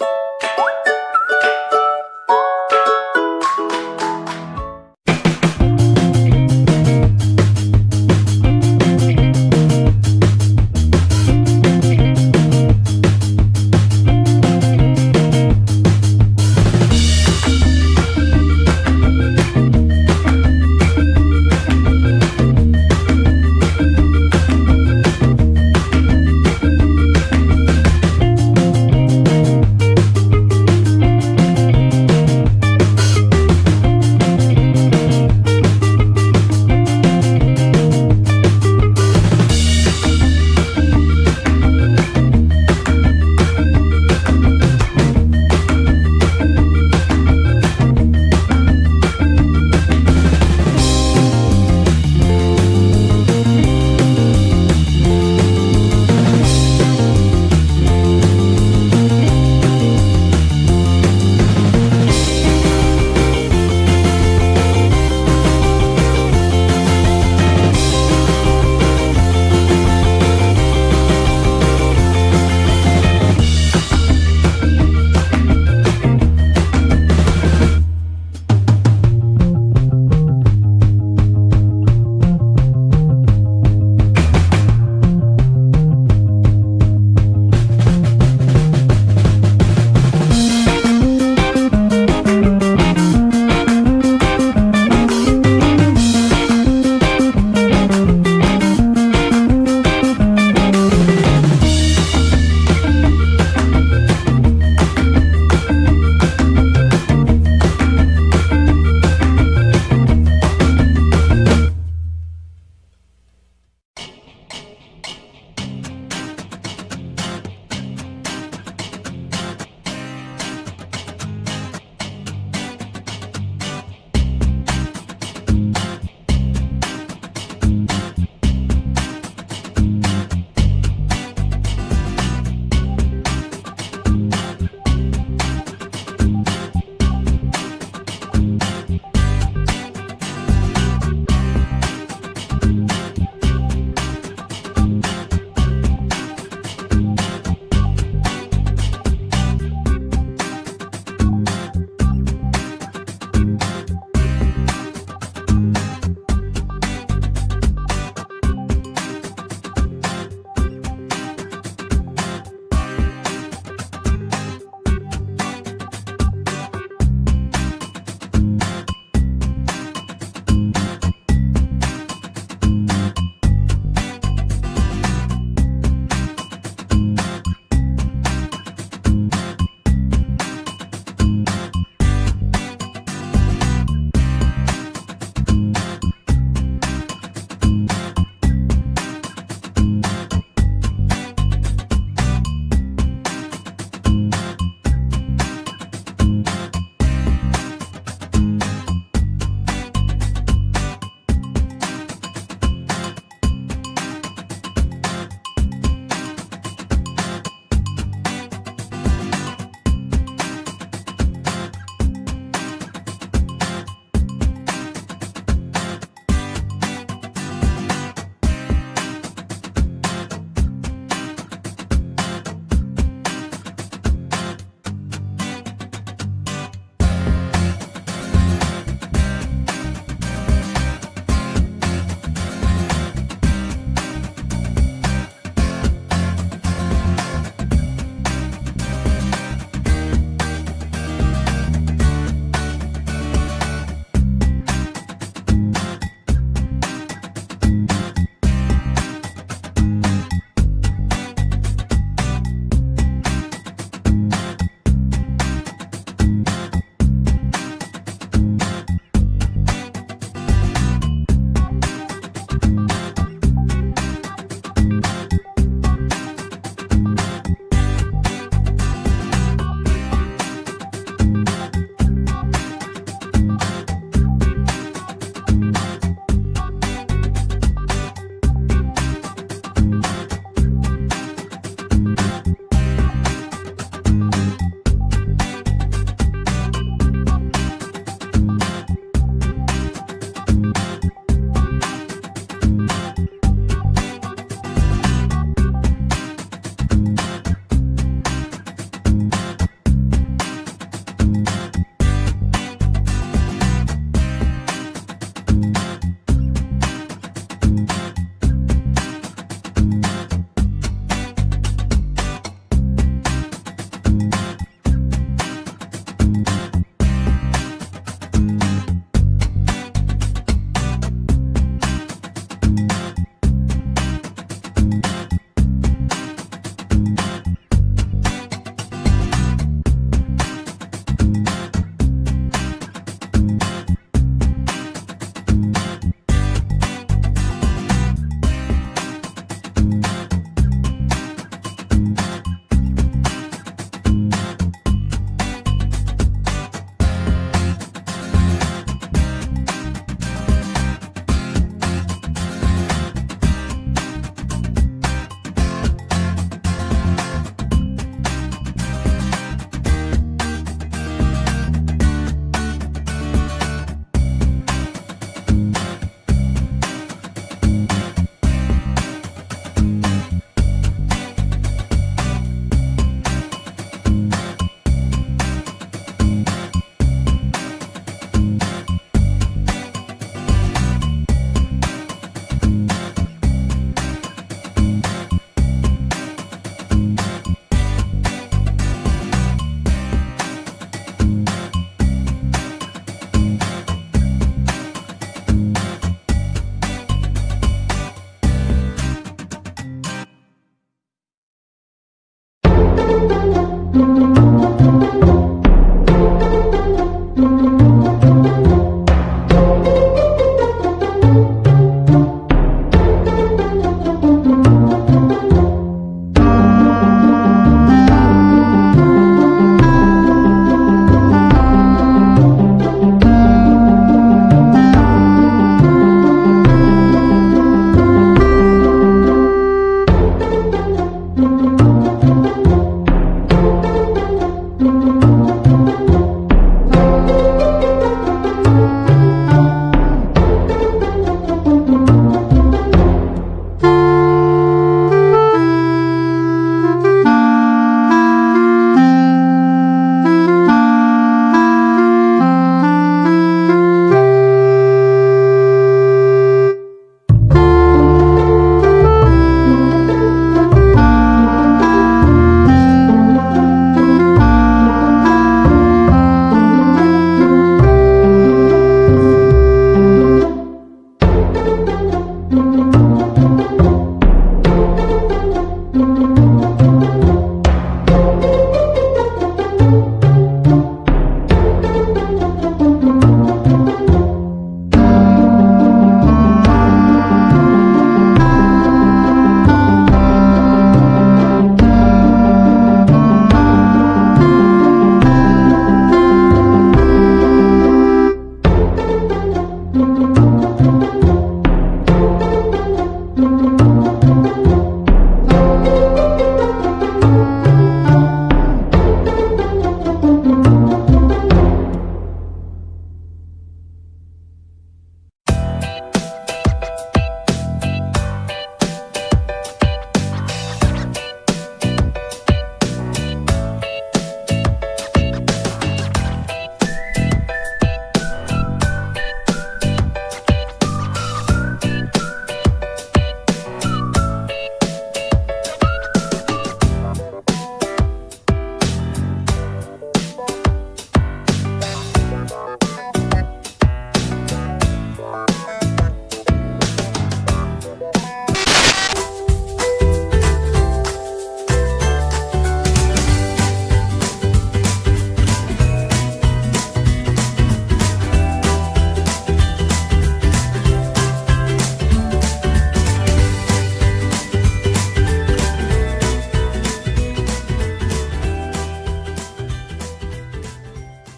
you